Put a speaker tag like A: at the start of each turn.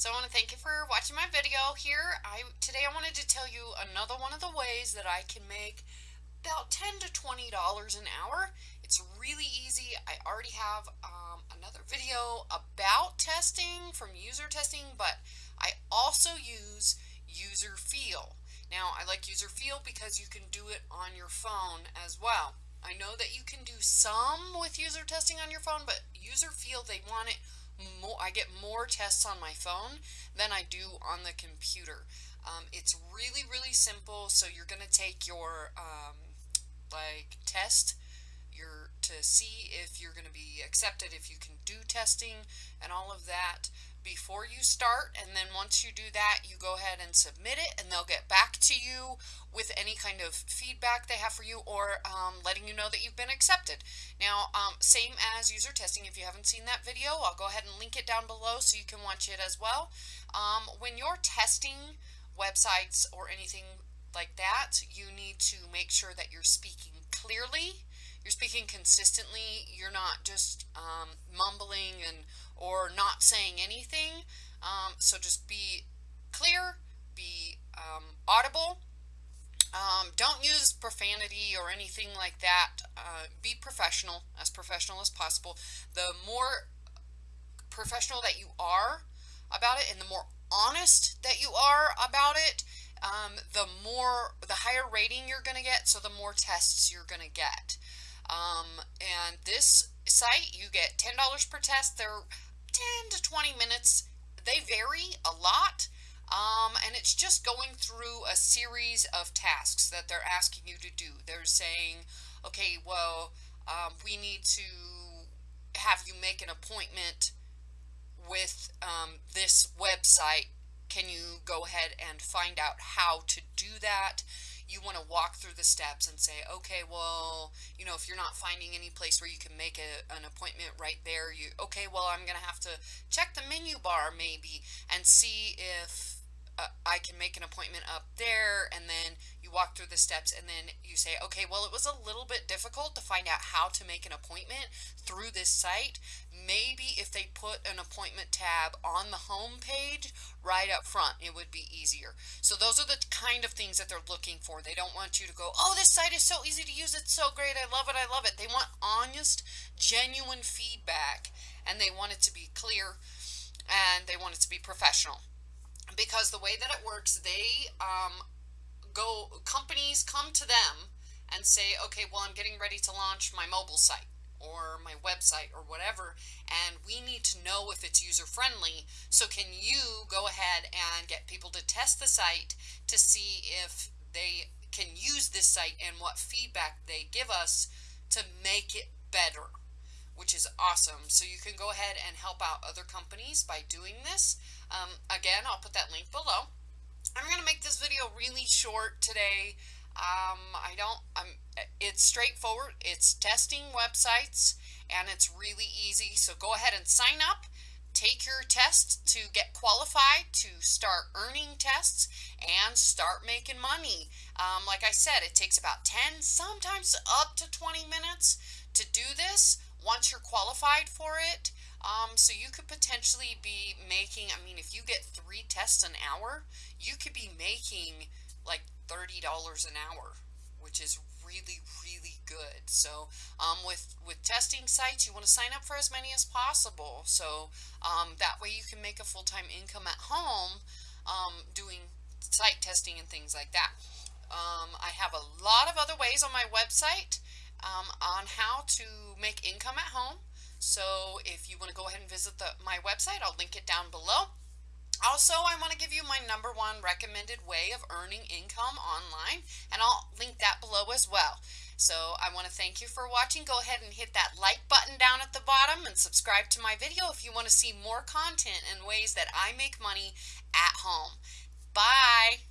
A: So I want to thank you for watching my video here. I Today I wanted to tell you another one of the ways that I can make about 10 to $20 an hour. It's really easy. I already have um, another video about testing from UserTesting, but I also use Userfeel. Now I like Userfeel because you can do it on your phone as well. I know that you can do some with UserTesting on your phone, but Userfeel they want it more, I get more tests on my phone than I do on the computer. Um, it's really, really simple. So you're going to take your um, like test your to see if you're going to be accepted, if you can do testing and all of that before you start and then once you do that you go ahead and submit it and they'll get back to you with any kind of feedback they have for you or um, letting you know that you've been accepted. Now um, same as UserTesting if you haven't seen that video I'll go ahead and link it down below so you can watch it as well. Um, when you're testing websites or anything like that you need to make sure that you're speaking clearly you're speaking consistently you're not just um, mumbling and or not saying anything. Um, so just be clear, be um, audible. Um, don't use profanity or anything like that. Uh, be professional, as professional as possible. The more professional that you are about it and the more honest that you are about it, um, the more, the higher rating you're going to get, so the more tests you're going to get. Um, and this site, you get $10 per test. They're 10 to 20 minutes. They vary a lot. Um, and it's just going through a series of tasks that they're asking you to do. They're saying, okay, well, um, we need to have you make an appointment with um, this website. Can you go ahead and find out how to do that? You want to walk through the steps and say, okay, well, you know, if you're not finding any place where you can make a, an appointment right there, you, okay, well, I'm going to have to check the menu bar maybe and see if uh, I can make an appointment up there and then you walk through the steps and then you say okay well it was a little bit difficult to find out how to make an appointment through this site. Maybe if they put an appointment tab on the home page right up front it would be easier. So those are the kind of things that they're looking for. They don't want you to go oh this site is so easy to use. It's so great. I love it. I love it. They want honest genuine feedback and they want it to be clear and they want it to be professional because the way that it works, they um, go, companies come to them and say, okay, well, I'm getting ready to launch my mobile site or my website or whatever, and we need to know if it's user friendly. So can you go ahead and get people to test the site to see if they can use this site and what feedback they give us to make it better, which is awesome. So you can go ahead and help out other companies by doing this. Um, again, I'll put that link below. I'm going to make this video really short today. Um, I don't, I'm, it's straightforward. It's testing websites and it's really easy. So go ahead and sign up. Take your test to get qualified to start earning tests and start making money. Um, like I said, it takes about 10, sometimes up to 20 minutes to do this once you're qualified for it. Um, so you could potentially be making, I mean, if you get three tests an hour, you could be making like $30 an hour, which is really, really good. So um, with, with testing sites, you want to sign up for as many as possible. So um, that way you can make a full-time income at home um, doing site testing and things like that. Um, I have a lot of other ways on my website um, on how to make income at home. So if you want to go ahead and visit the, my website, I'll link it down below. Also, I want to give you my number one recommended way of earning income online, and I'll link that below as well. So I want to thank you for watching. Go ahead and hit that like button down at the bottom and subscribe to my video if you want to see more content and ways that I make money at home. Bye!